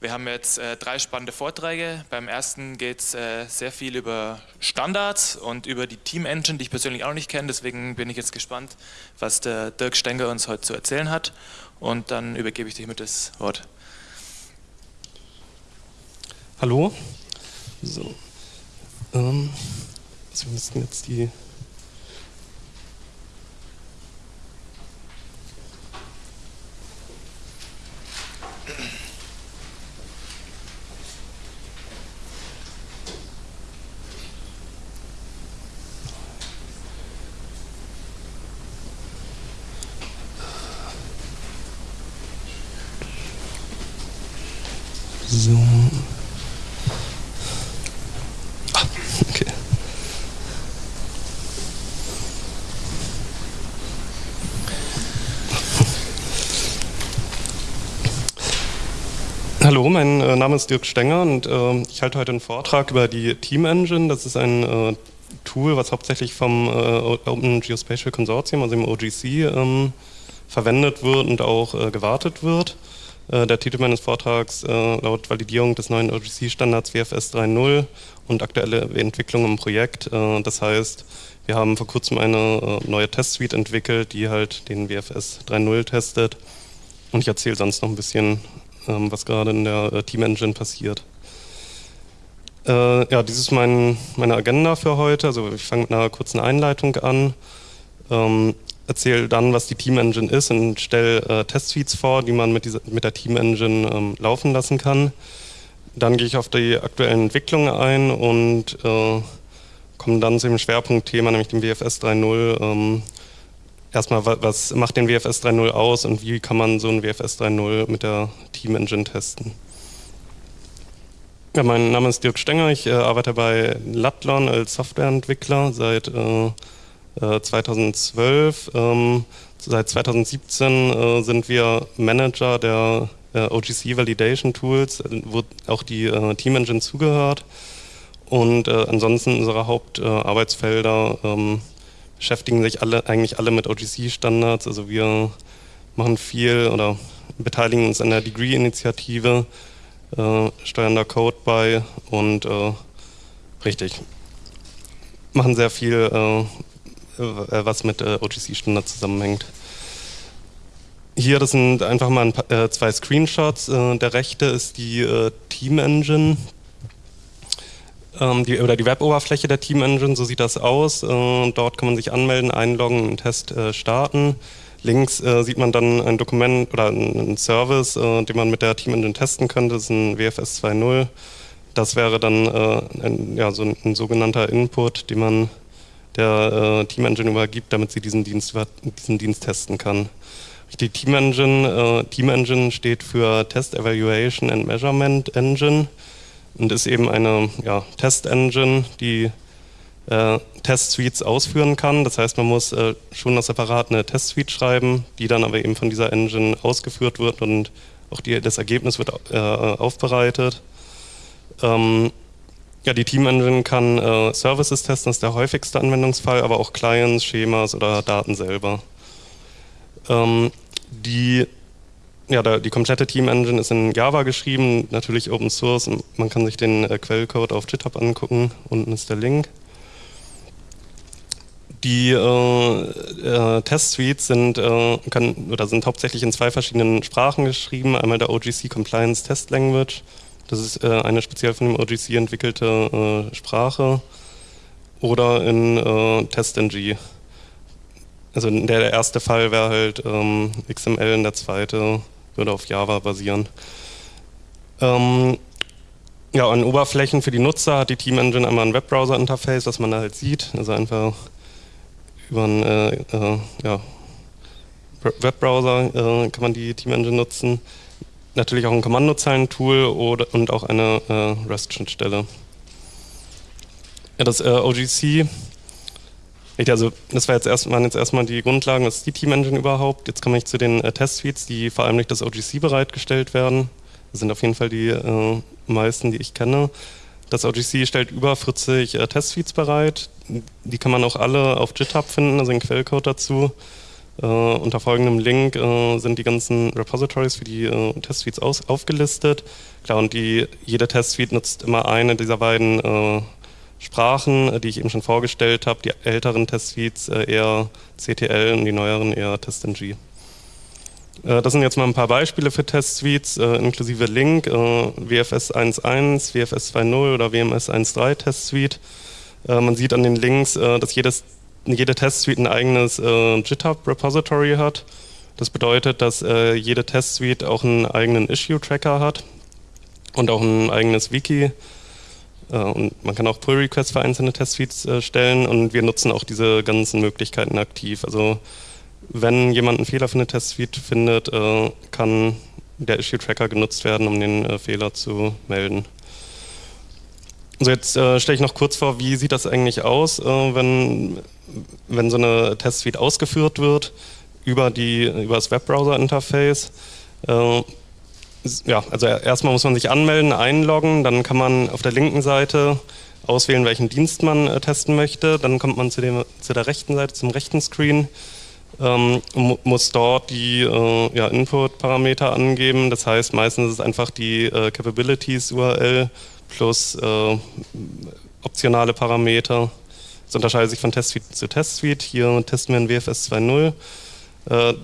Wir haben jetzt äh, drei spannende Vorträge. Beim ersten geht es äh, sehr viel über Standards und über die Team Engine, die ich persönlich auch noch nicht kenne. Deswegen bin ich jetzt gespannt, was der Dirk Stenger uns heute zu erzählen hat. Und dann übergebe ich dir mit das Wort. Hallo. So. Ähm, wir müssten jetzt die So. Ah, okay. Hallo, mein äh, Name ist Dirk Stenger und äh, ich halte heute einen Vortrag über die Team Engine. Das ist ein äh, Tool, was hauptsächlich vom äh, Open Geospatial Consortium, also dem OGC, ähm, verwendet wird und auch äh, gewartet wird. Äh, der Titel meines Vortrags äh, laut Validierung des neuen OGC-Standards WFS 3.0 und aktuelle Entwicklung im Projekt. Äh, das heißt, wir haben vor kurzem eine neue Testsuite entwickelt, die halt den WFS 3.0 testet. Und ich erzähle sonst noch ein bisschen, ähm, was gerade in der Team Engine passiert. ja, dies ist mein, meine Agenda für heute. Also ich fange mit einer kurzen Einleitung an. Erzähle dann, was die Team Engine ist und stelle äh, Testsuites vor, die man mit, dieser, mit der Team Engine ähm, laufen lassen kann. Dann gehe ich auf die aktuellen Entwicklungen ein und äh, komme dann zu dem Schwerpunktthema, nämlich dem WFS 3.0. Ähm, erstmal, was macht den WFS 3.0 aus und wie kann man so ein WFS 3.0 mit der Team Engine testen? Ja, mein Name ist Dirk Stenger, ich äh, arbeite bei Latlon als Softwareentwickler seit äh, 2012. Äh, ähm, seit 2017 äh, sind wir Manager der äh, OGC Validation Tools, wo auch die äh, Team Engine zugehört. Und äh, ansonsten unsere Hauptarbeitsfelder ähm, beschäftigen sich alle eigentlich alle mit OGC-Standards. Also wir machen viel oder beteiligen uns an der Degree-Initiative, äh, steuern da Code bei und richtig machen sehr viel äh, was mit äh, OGC-Standard zusammenhängt. Hier, das sind einfach mal paar, äh, zwei Screenshots. der rechte ist die Team Engine, ähm, die, oder die Web-Oberfläche der Team Engine, so sieht das aus. dort kann man sich anmelden, einloggen, einen Test starten. Links äh, sieht man dann ein Dokument oder einen Service, äh, den man mit der Team Engine testen könnte. Das ist ein WFS 2.0. Das wäre dann äh, ein, ja, so ein, ein, sogenannter Input, den man der äh, Team Engine übergibt, damit sie diesen Dienst, diesen Dienst testen kann. Die Team Engine, äh, Team Engine steht für Test Evaluation and Measurement Engine und ist eben eine ja, Test Engine, die äh, Test-Suites ausführen kann. Das heißt, man muss äh, schon noch separat eine Test-Suite schreiben, die dann aber eben von dieser Engine ausgeführt wird und auch die, das Ergebnis wird äh, aufbereitet. Ähm, ja, die Team Engine kann äh, Services testen, das ist der häufigste Anwendungsfall, aber auch Clients, Schemas oder Daten selber. Ähm, die, ja, der, die komplette Team Engine ist in Java geschrieben, natürlich Open Source. Man kann sich den äh, Quellcode auf GitHub angucken, unten ist der Link. Die äh, äh, Test-Suites sind, äh, sind hauptsächlich in zwei verschiedenen Sprachen geschrieben. Einmal der OGC Compliance Test Language das ist äh, eine speziell von dem OGC entwickelte äh, Sprache. Oder in äh, TestNG. Also der, der erste Fall wäre halt ähm, XML und der zweite würde auf Java basieren. Ähm, ja, an Oberflächen für die Nutzer hat die Team Engine einmal ein Webbrowser-Interface, das man da halt sieht. Also einfach über einen äh, äh, ja, Webbrowser äh, kann man die Team Engine nutzen natürlich auch ein Kommandozeilentool und auch eine äh, REST-Schnittstelle. Ja, das äh, OGC, also das war jetzt erst, waren jetzt erstmal die Grundlagen, was ist die Team Engine überhaupt? Jetzt komme ich zu den äh, Test-Suites, die vor allem durch das OGC bereitgestellt werden. Das sind auf jeden Fall die äh, meisten, die ich kenne. Das OGC stellt über 40 äh, Test-Suites bereit. Die kann man auch alle auf GitHub finden, also den Quellcode dazu. Äh, unter folgendem Link äh, sind die ganzen Repositories für die äh, Testsuites aus, aufgelistet. Klar, und die, jede Testsuite nutzt immer eine dieser beiden äh, Sprachen, äh, die ich eben schon vorgestellt habe. Die älteren Testsuites äh, eher CTL und die neueren eher TestNG. Das sind jetzt mal ein paar Beispiele für Testsuites, inklusive Link, WFS 1.1, WFS 2.0 oder WMS 1.3 Testsuite. Man sieht an den Links, dass jedes jede Testsuite ein eigenes äh, GitHub-Repository hat. Das bedeutet, dass äh, jede Testsuite auch einen eigenen Issue-Tracker hat und auch ein eigenes Wiki. Äh, und man kann auch Pull-Requests für einzelne Testsuites äh, stellen und wir nutzen auch diese ganzen Möglichkeiten aktiv. Also wenn jemand einen Fehler für eine Testsuite findet, äh, kann der Issue-Tracker genutzt werden, um den äh, Fehler zu melden. Also jetzt äh, stelle ich noch kurz vor, wie sieht das eigentlich aus, äh, wenn, wenn so eine Testsuite ausgeführt wird über, die, über das Webbrowser-Interface. Äh, ja, also erstmal muss man sich anmelden, einloggen, dann kann man auf der linken Seite auswählen, welchen Dienst man äh, testen möchte. Dann kommt man zu, dem, zu der rechten Seite, zum rechten Screen, ähm, muss dort die äh, ja, Input-Parameter angeben. Das heißt, meistens ist es einfach die äh, Capabilities-URL plus äh, optionale Parameter. Das unterscheidet sich von Testsuite zu Testsuite. Hier testen wir in WFS 2.0. Äh,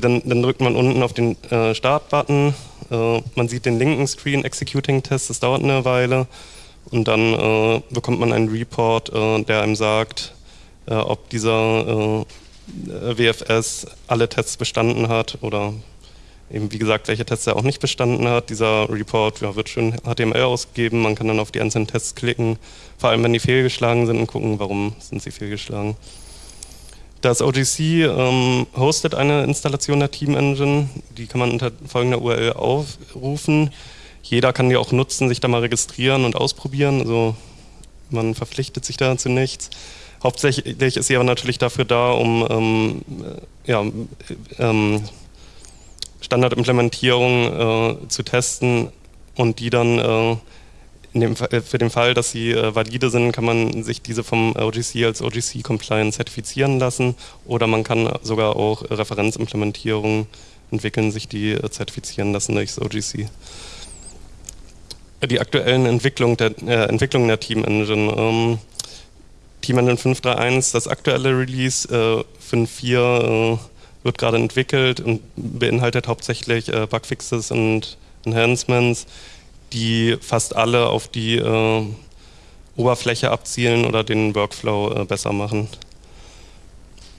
dann, dann, drückt man unten auf den äh, Start-Button. Äh, man sieht den linken Screen, Executing Test, das dauert eine Weile. Und dann äh, bekommt man einen Report, äh, der einem sagt, ob dieser WFS alle Tests bestanden hat oder eben wie gesagt, welche Tests er auch nicht bestanden hat. Dieser Report ja, wird schön HTML ausgegeben, man kann dann auf die einzelnen Tests klicken, vor allem wenn die fehlgeschlagen sind und gucken, warum sind sie fehlgeschlagen. Das OGC ähm, hostet eine Installation der Team Engine, die kann man unter folgender URL aufrufen. Jeder kann die auch nutzen, sich da mal registrieren und ausprobieren, also man verpflichtet sich da zu nichts. Hauptsächlich ist sie aber natürlich dafür da, um ähm, ja, ähm, Standardimplementierung äh, zu testen und die dann äh, dem, für den Fall, dass sie äh, valide sind, kann man sich diese vom OGC als OGC-Compliant zertifizieren lassen oder man kann sogar auch Referenzimplementierungen entwickeln, sich die äh, zertifizieren lassen durch das OGC. Die aktuellen Entwicklung der, äh, Entwicklungen der Team Engine. Ähm, Team Engine 5.3.1, das aktuelle Release, äh, 5.4 wird gerade entwickelt und beinhaltet hauptsächlich äh, Bugfixes und Enhancements, die fast alle auf die äh, Oberfläche abzielen oder den Workflow äh, besser machen.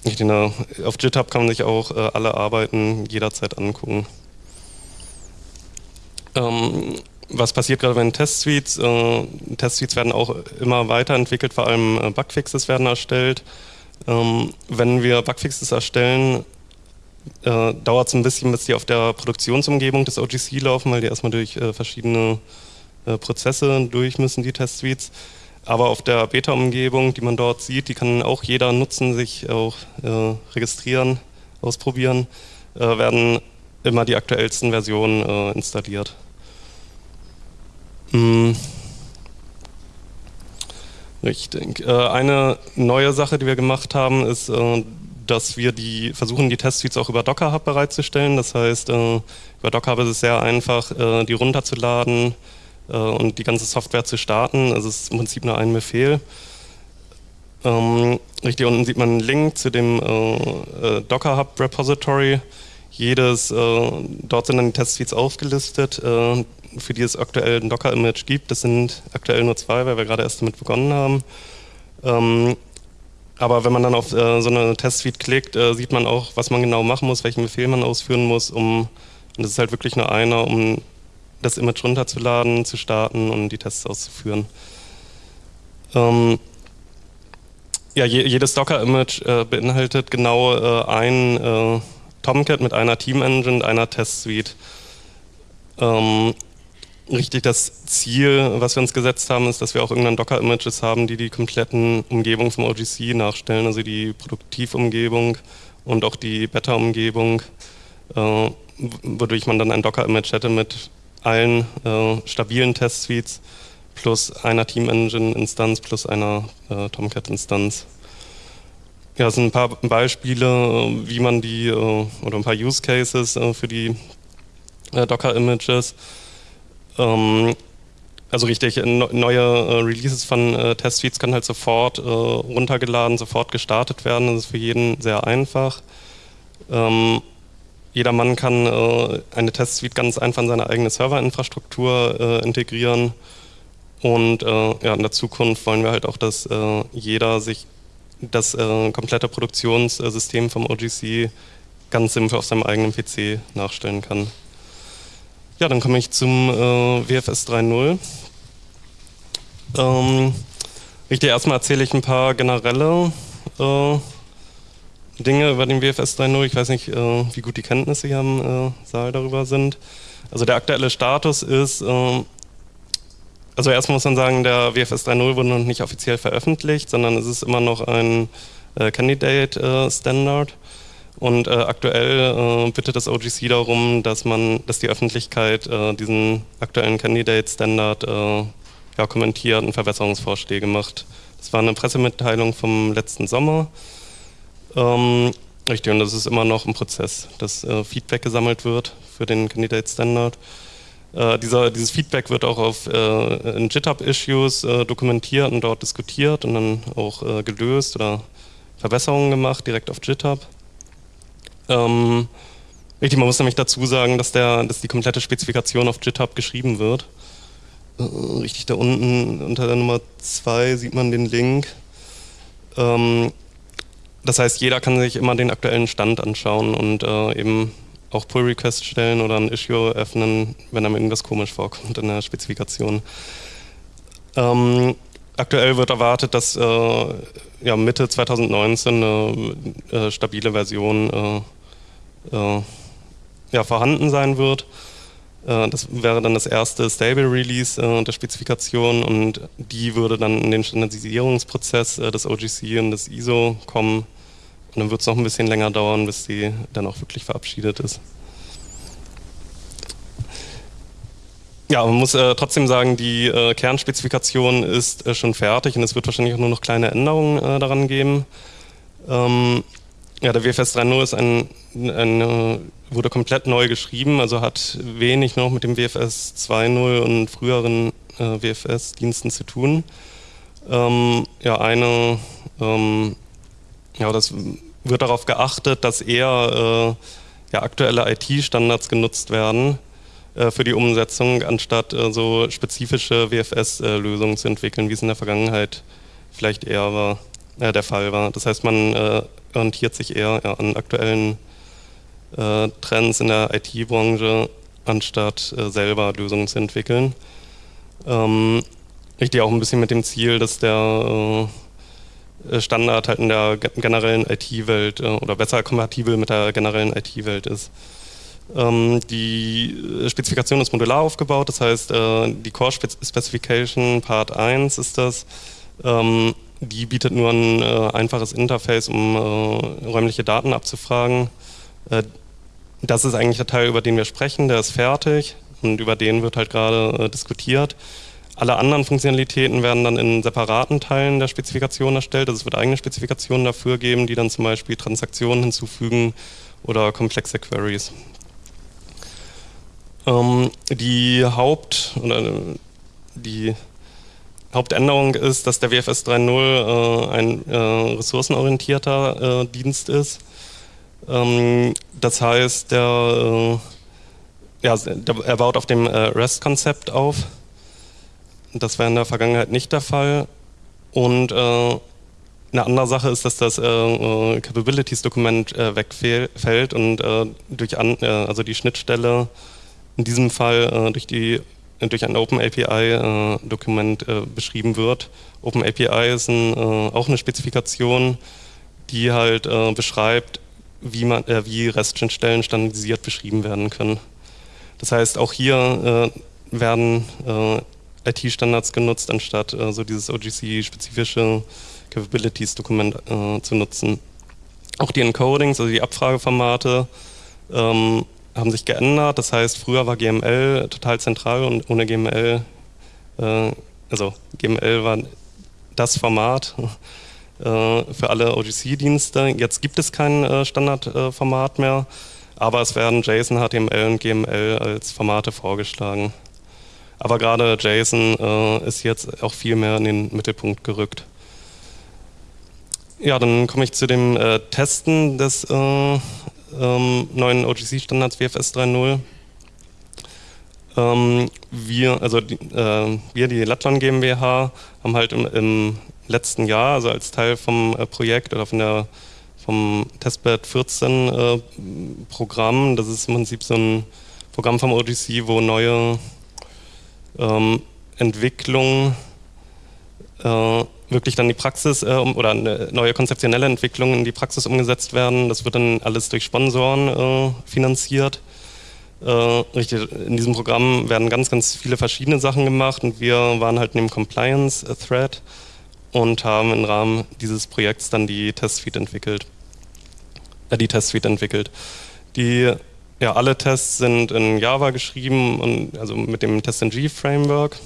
Ich denke, auf GitHub kann man sich auch äh, alle Arbeiten jederzeit angucken. Ähm, was passiert gerade bei den Testsuites? Äh, Testsuites werden auch immer weiterentwickelt, vor allem äh, Bugfixes werden erstellt. Ähm, wenn wir Bugfixes erstellen, äh, dauert es ein bisschen, bis die auf der Produktionsumgebung des OGC laufen, weil die erstmal durch äh, verschiedene äh, Prozesse durch müssen, die Testsuites. Aber auf der Beta-Umgebung, die man dort sieht, die kann auch jeder nutzen, sich auch äh, registrieren, ausprobieren, äh, werden immer die aktuellsten Versionen äh, installiert. Hm. Richtig. Eine neue Sache, die wir gemacht haben, ist dass wir die versuchen, die Testsuites auch über Docker Hub bereitzustellen. Das heißt, äh, über Docker Hub ist es sehr einfach, äh, die runterzuladen äh, und die ganze Software zu starten. Also es ist im Prinzip nur ein Befehl. Ähm, richtig unten sieht man einen Link zu dem Docker Hub Repository. Jedes, dort sind dann die Testsuites aufgelistet, für die es aktuell ein Docker-Image gibt. Das sind aktuell nur zwei, weil wir gerade erst damit begonnen haben. Aber wenn man dann auf äh, so eine Testsuite klickt, äh, sieht man auch, was man genau machen muss, welchen Befehl man ausführen muss, um, und das ist halt wirklich nur einer, um das Image runterzuladen, zu starten und die Tests auszuführen. Ähm, ja, je, jedes Docker-Image äh, beinhaltet genau äh, ein äh, Tomcat mit einer Team-Engine und einer Testsuite. Ähm, richtig das Ziel, was wir uns gesetzt haben, ist, dass wir auch irgendwann Docker-Images haben, die die kompletten Umgebungen vom OGC nachstellen, also die Produktivumgebung und auch die Beta-Umgebung, äh, wodurch man dann ein Docker-Image hätte mit allen äh, stabilen Test-Suites plus einer Team-Engine-Instanz plus einer äh, Tomcat-Instanz. ja, es sind ein paar Beispiele, wie man die, oder ein paar Use Cases für die Docker-Images. Ähm, also richtig, neue Releases von Testsuites können halt sofort runtergeladen, sofort gestartet werden. Das ist für jeden sehr einfach. Ähm, jeder Mann kann äh, eine Testsuite ganz einfach in seine eigene Serverinfrastruktur äh, integrieren. Und äh, ja, in der Zukunft wollen wir halt auch, dass äh, jeder sich das äh, komplette Produktionssystem vom OGC ganz simpel auf seinem eigenen PC nachstellen kann. Ja, dann komme ich zum äh, WFS 3.0. Ähm, richtig, erstmal erzähle ich ein paar generelle Dinge über den WFS 3.0. Ich weiß nicht, äh, wie gut die Kenntnisse hier im äh, Saal darüber sind. Also der aktuelle Status ist, äh, also erstmal muss man sagen, der WFS 3.0 wurde noch nicht offiziell veröffentlicht, sondern es ist immer noch ein äh, Candidate äh, Standard. Und äh, aktuell bittet das OGC darum, dass man, dass die Öffentlichkeit diesen aktuellen Candidate Standard ja, kommentiert und Verbesserungsvorschläge macht. Das war eine Pressemitteilung vom letzten Sommer. Ähm, richtig, und das ist immer noch ein Prozess, dass äh, Feedback gesammelt wird für den Candidate Standard. Äh, dieser, dieses Feedback wird auch auf äh, in GitHub-Issues äh, dokumentiert und dort diskutiert und dann auch äh, gelöst oder Verbesserungen gemacht, direkt auf GitHub. Ähm, richtig, man muss nämlich dazu sagen, dass, der, dass die komplette Spezifikation auf GitHub geschrieben wird. Äh, richtig, da unten unter der Nummer 2 sieht man den Link. Ähm, das heißt, jeder kann sich immer den aktuellen Stand anschauen und äh, eben auch Pull-Request stellen oder ein Issue öffnen, wenn einem irgendwas komisch vorkommt in der Spezifikation. Ähm, aktuell wird erwartet, dass äh, ja, Mitte 2019 eine äh, stabile Version äh, äh, ja, vorhanden sein wird. Äh, das wäre dann das erste Stable Release der Spezifikation und die würde dann in den Standardisierungsprozess des OGC und des ISO kommen und dann wird es noch ein bisschen länger dauern, bis die dann auch wirklich verabschiedet ist. Ja, man muss äh, trotzdem sagen, die äh, Kernspezifikation ist äh, schon fertig und es wird wahrscheinlich auch nur noch kleine Änderungen äh, daran geben. Ähm, ja, der WFS 3.0 ist ein, ein, äh, wurde komplett neu geschrieben, also hat wenig noch mit dem WFS 2.0 und früheren äh, WFS-Diensten zu tun. Ähm, ja, eine ähm, ja, das wird darauf geachtet, dass eher äh, ja, aktuelle IT-Standards genutzt werden äh, für die Umsetzung, anstatt äh, so spezifische WFS-Lösungen zu entwickeln, wie es in der Vergangenheit vielleicht eher war, äh, der Fall war. Das heißt, man äh, orientiert sich eher ja, an aktuellen äh, Trends in der IT-Branche, anstatt selber Lösungen zu entwickeln. Ähm, richtig auch ein bisschen mit dem Ziel, dass der äh, Standard halt in der generellen IT-Welt äh, oder besser kompatibel mit der generellen IT-Welt ist. Ähm, die äh, Spezifikation ist modular aufgebaut, das heißt, die Core Specification Part 1 ist das. Die bietet nur ein einfaches Interface, um räumliche Daten abzufragen. das ist eigentlich der Teil, über den wir sprechen, der ist fertig und über den wird halt gerade diskutiert. Alle anderen Funktionalitäten werden dann in separaten Teilen der Spezifikation erstellt. Also es wird eigene Spezifikationen dafür geben, die dann zum Beispiel Transaktionen hinzufügen oder komplexe Queries. Ähm, die Haupt oder die Hauptänderung ist, dass der WFS 3.0 äh, ein äh, ressourcenorientierter äh, Dienst ist. Ähm, das heißt, der, äh, ja, der, er baut auf dem äh, REST-Konzept auf das war in der Vergangenheit nicht der Fall. Und äh, eine andere Sache ist, dass das Capabilities-Dokument wegfällt und durch an, also die Schnittstelle in diesem Fall durch, die, durch ein OpenAPI-Dokument beschrieben wird. OpenAPI ist ein, auch eine Spezifikation, die halt beschreibt, wie, man, wie REST-Schnittstellen standardisiert beschrieben werden können. Das heißt, auch hier werden IT-Standards genutzt, anstatt äh, so dieses OGC-spezifische Capabilities-Dokument äh, zu nutzen. Auch die Encodings, also die Abfrageformate, ähm, haben sich geändert. Das heißt, früher war GML total zentral und ohne GML, äh, also GML war das Format, für alle OGC-Dienste. Jetzt gibt es kein Standardformat mehr, aber es werden JSON, HTML und GML als Formate vorgeschlagen. Aber gerade JSON ist jetzt auch viel mehr in den Mittelpunkt gerückt. Ja, dann komme ich zu dem äh, Testen des äh, ähm, neuen OGC-Standards WFS 3.0. Ähm, wir, also die, äh, wir, die Latlan GmbH, haben halt im, im, letzten Jahr, also als Teil vom äh, Projekt oder von der, vom Testbed 14 äh, Programm, das ist im Prinzip so ein Programm vom OGC, wo neue ähm, Entwicklungen äh, wirklich dann die Praxis äh, oder neue konzeptionelle Entwicklungen in die Praxis umgesetzt werden. Das wird dann alles durch Sponsoren äh, finanziert. Äh, richtig, in diesem Programm werden ganz, ganz viele verschiedene Sachen gemacht und wir waren halt in dem Compliance-Thread und haben im Rahmen dieses Projekts dann die Testsuite entwickelt. Äh, die Testsuite entwickelt. Die ja, alle Tests sind in Java geschrieben und also mit dem TestNG-Framework.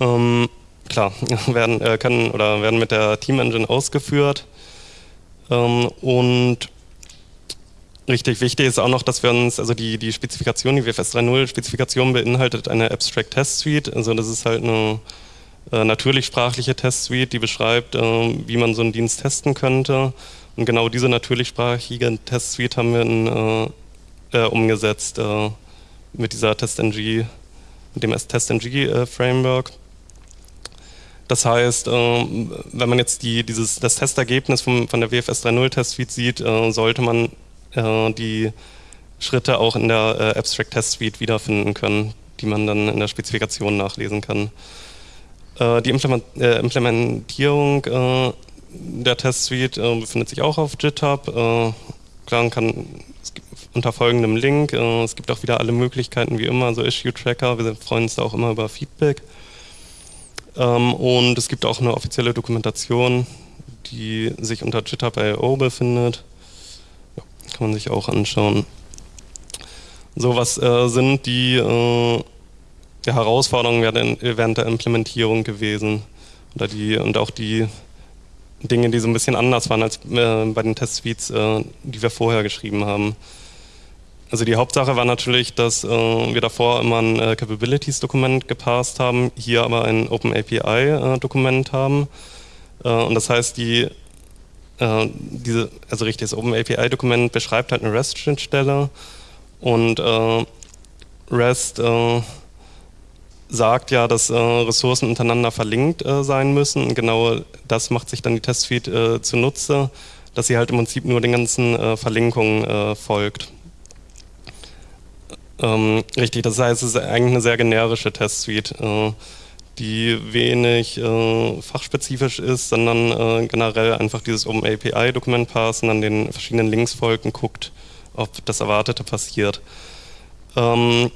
Ähm, klar, werden, äh, können oder werden mit der Team Engine ausgeführt. Ähm, und richtig wichtig ist auch noch, dass wir uns, also die, die Spezifikation, die WFS 3.0 Spezifikation beinhaltet eine Abstract Test Suite. Also das ist halt eine äh, natürlich sprachliche Test Suite, die beschreibt, äh, wie man so einen Dienst testen könnte. Und genau diese natürlichsprachige Test Suite haben wir in, äh, äh umgesetzt äh, mit dieser TestNG, mit dem TestNG Framework. Das heißt, ähm, wenn man jetzt die, dieses, das Testergebnis vom, von der WFS 3.0 Test-Suite sieht, äh, sollte man äh, die Schritte auch in der äh, Abstract Test Suite wiederfinden können, die man dann in der Spezifikation nachlesen kann. Die Implementierung der Test Suite befindet sich auch auf GitHub. Klar, kann unter folgendem Link. Es gibt auch wieder alle Möglichkeiten wie immer, so Issue Tracker. Wir freuen uns da auch immer über Feedback. Ähm, und es gibt auch eine offizielle Dokumentation, die sich unter GitHub.io befindet. Ja, kann man sich auch anschauen. So, was äh, sind die, äh, die Herausforderungen während der Implementierung gewesen? Oder die, und auch die Dinge, die so ein bisschen anders waren als äh, bei den Test-Suites, äh, die wir vorher geschrieben haben. Also die Hauptsache war natürlich, dass äh, wir davor immer ein äh, Capabilities-Dokument gepasst haben, hier aber ein OpenAPI-Dokument äh, haben. Äh, und das heißt, die, äh, diese, also richtig, das OpenAPI-Dokument beschreibt halt eine REST-Schnittstelle und äh, REST sagt ja, dass Ressourcen untereinander verlinkt sein müssen. Und genau das macht sich dann die Testsuite zunutze, dass sie halt im Prinzip nur den ganzen Verlinkungen folgt. Ähm, richtig, das heißt, es ist eigentlich eine sehr generische Testsuite, äh, die wenig äh, fachspezifisch ist, sondern äh, generell einfach dieses Open API Dokument parsen, an den verschiedenen Links folgt und guckt, ob das Erwartete passiert. Ähm,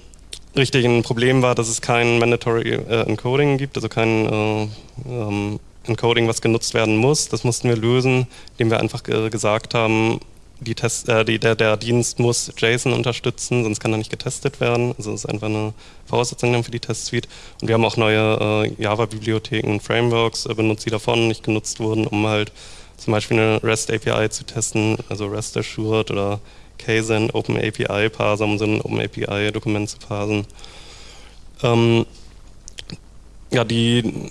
richtig, ein Problem war, dass es kein Mandatory äh, Encoding gibt, also kein äh, ähm, Encoding, was genutzt werden muss. Das mussten wir lösen, indem wir einfach gesagt haben, die Test, äh, die, der, der, Dienst muss JSON unterstützen, sonst kann er nicht getestet werden. Also das ist einfach eine Voraussetzung für die Testsuite. Und wir haben auch neue äh, Java-Bibliotheken und Frameworks äh, benutzt, die davon nicht genutzt wurden, um halt zum Beispiel eine REST API zu testen, also REST Assured oder Kzen, Open API Parser, um so ein Open API Dokument zu parsen. Ähm, ja, die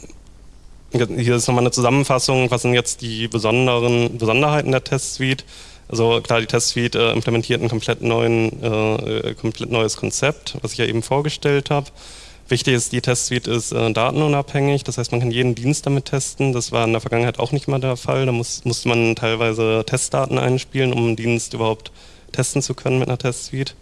hier ist nochmal eine Zusammenfassung, was sind jetzt die besonderen Besonderheiten der Testsuite. Also klar, die Testsuite äh, implementiert ein komplett, neuen, äh, komplett neues Konzept, was ich ja eben vorgestellt habe. Wichtig ist, die Testsuite ist äh, datenunabhängig, das heißt, man kann jeden Dienst damit testen. Das war in der Vergangenheit auch nicht mal der Fall. Da muss, musste man teilweise Testdaten einspielen, um einen Dienst überhaupt testen zu können mit einer Testsuite.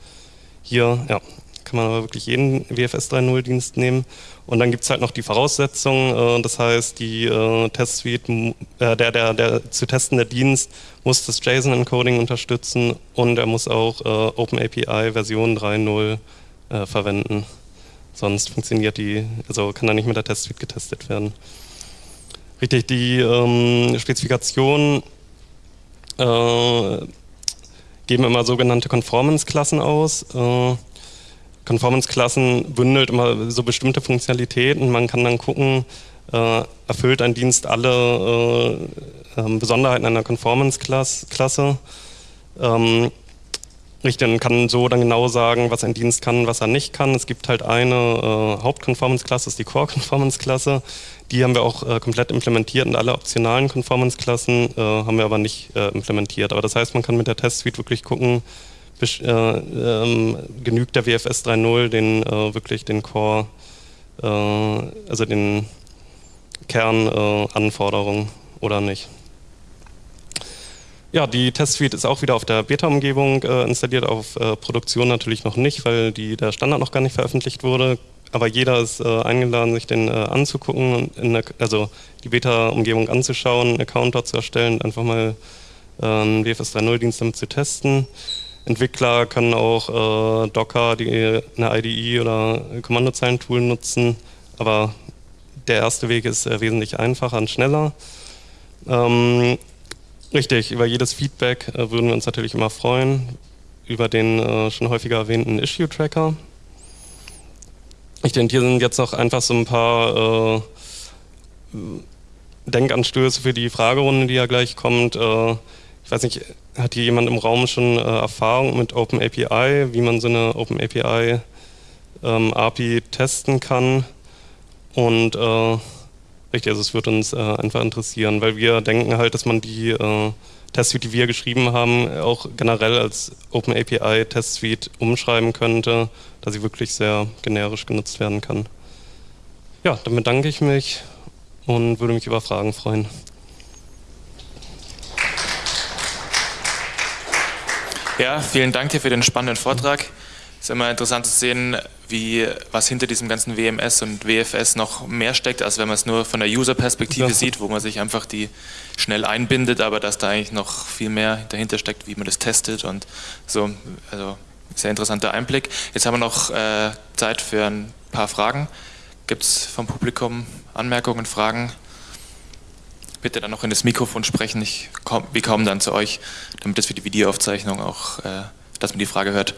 Hier, ja, kann man aber wirklich jeden WFS 3.0 Dienst nehmen. Und dann gibt es halt noch die Voraussetzungen, äh, das heißt, die äh, Testsuite, äh, der, der, der zu testende Dienst muss das JSON-Encoding unterstützen und er muss auch äh, OpenAPI Version 3.0 äh, verwenden. Sonst funktioniert die, also kann da nicht mit der Testsuite getestet werden. Richtig, die ähm, Spezifikationen äh, geben immer sogenannte Conformance-Klassen aus. Äh, Conformance-Klassen bündelt immer so bestimmte Funktionalitäten. Man kann dann gucken, äh, erfüllt ein Dienst alle ähm, Besonderheiten einer Conformance-Klasse. Ähm, Richtig, und kann so dann genau sagen, was ein Dienst kann, was er nicht kann. Es gibt halt eine äh, Haupt-Conformance-Klasse, das ist die Core-Conformance-Klasse. Die haben wir auch äh, komplett implementiert und alle optionalen Conformance-Klassen äh, haben wir aber nicht äh, implementiert. Aber das heißt, man kann mit der Test-Suite wirklich gucken, äh, ähm, genügt der WFS 3.0 den äh, wirklich den Core, also den Kernanforderungen oder nicht. Ja, die Test-Suite ist auch wieder auf der Beta-Umgebung äh, installiert, auf äh, Produktion natürlich noch nicht, weil die, der Standard noch gar nicht veröffentlicht wurde. Aber jeder ist äh, eingeladen, sich den äh, anzugucken, der, also die Beta-Umgebung anzuschauen, einen Account dort zu erstellen, einfach mal äh, einen WFS 3.0-Dienst damit zu testen. Entwickler können auch äh, Docker, die, eine IDE oder Kommandozeilen-Tool nutzen, aber der erste Weg ist wesentlich einfacher und schneller. Ähm, Richtig, über jedes Feedback äh, würden wir uns natürlich immer freuen. Über den äh, schon häufiger erwähnten Issue-Tracker. Ich denke, hier sind jetzt noch einfach so ein paar äh, Denkanstöße für die Fragerunde, die ja gleich kommt. Ich weiß nicht, hat hier jemand im Raum schon äh, Erfahrung mit OpenAPI, wie man so eine OpenAPI ähm, API testen kann? Und äh, Richtig, also es wird uns äh, einfach interessieren, weil wir denken halt, dass man die äh, Testsuite, die wir geschrieben haben, auch generell als OpenAPI Testsuite umschreiben könnte, da sie wirklich sehr generisch genutzt werden kann. Ja, dann bedanke ich mich und würde mich über Fragen freuen. Ja, vielen Dank dir für den spannenden Vortrag. Es ist immer interessant zu sehen, wie, was hinter diesem ganzen WMS und WFS noch mehr steckt, als wenn man es nur von der User-Perspektive ja. sieht, wo man sich einfach die schnell einbindet, aber dass da eigentlich noch viel mehr dahinter steckt, wie man das testet und so. Also sehr interessanter Einblick. Jetzt haben wir noch äh, Zeit für ein paar Fragen. Gibt es vom Publikum Anmerkungen, Fragen? Bitte dann noch in das Mikrofon sprechen. Ich komm, wir kommen dann zu euch, damit das für die Videoaufzeichnung auch, äh, dass man die Frage hört.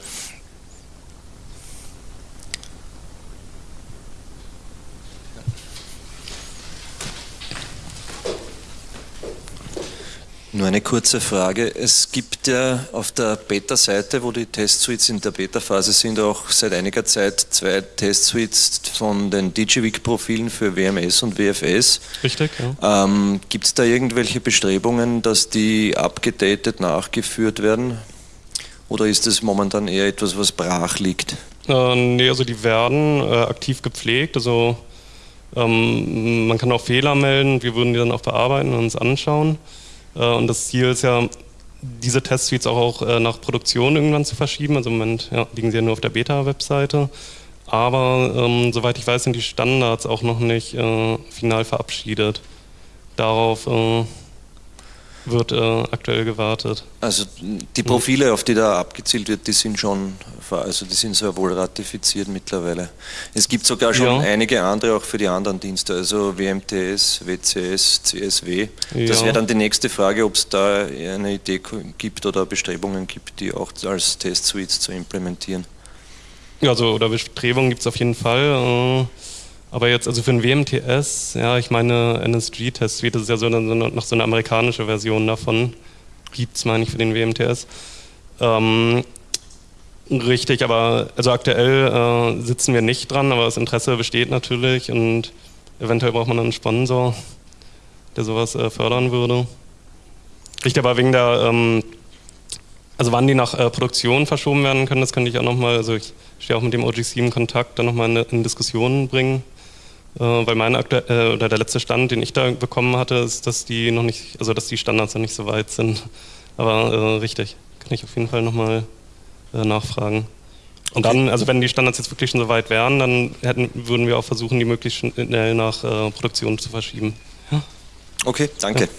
Eine kurze Frage. Es gibt ja auf der Beta-Seite, wo die Testsuites in der Beta-Phase sind, auch seit einiger Zeit zwei Testsuites von den DigiWik-Profilen für WMS und WFS. Richtig, ja. Ähm, gibt es da irgendwelche Bestrebungen, dass die abgedatet nachgeführt werden? Oder ist das momentan eher etwas, was brach liegt? Äh, nee, also die werden äh, aktiv gepflegt. Also ähm, man kann auch Fehler melden. Wir würden die dann auch bearbeiten und uns anschauen. Äh, und das Ziel ist ja, diese Testsuites auch, äh, nach Produktion irgendwann zu verschieben. Also im Moment ja, liegen sie ja nur auf der Beta-Webseite. Aber ähm, soweit ich weiß, sind die Standards auch noch nicht äh, final verabschiedet. Darauf äh, wird äh, aktuell gewartet. Also die Profile, auf die da abgezielt wird, die sind schon, also die sind sehr wohl ratifiziert mittlerweile. Es gibt sogar schon ja. einige andere auch für die anderen Dienste, also WMTS, WCS, CSW. Ja. Das wäre dann die nächste Frage, ob es da eine Idee gibt oder Bestrebungen gibt, die auch als Test-Suites zu implementieren. Ja, also oder Bestrebungen gibt es auf jeden Fall. Äh, aber jetzt, also für ein WMTS, ja, ich meine, NSG-Test-Suite, das ist ja so eine, noch so eine amerikanische Version davon. Gibt es, meine ich, für den WMTS. Ähm, richtig, aber also aktuell äh, sitzen wir nicht dran, aber das Interesse besteht natürlich und eventuell braucht man einen Sponsor, der sowas äh, fördern würde. Richtig, aber wegen der, ähm, also wann die nach äh, Produktion verschoben werden können, das könnte ich auch nochmal, also ich stehe auch mit dem OGC in Kontakt, dann nochmal in, in Diskussionen bringen. Äh, weil mein aktuell, äh, oder der letzte Stand, den ich da bekommen hatte, ist, dass die noch nicht, also dass die Standards noch nicht so weit sind. Aber äh, richtig, kann ich auf jeden Fall nochmal äh, nachfragen. Und okay. dann, also wenn die Standards jetzt wirklich schon so weit wären, dann hätten, würden wir auch versuchen, die möglichst schnell nach äh, Produktion zu verschieben. Ja? Okay, danke. Ja.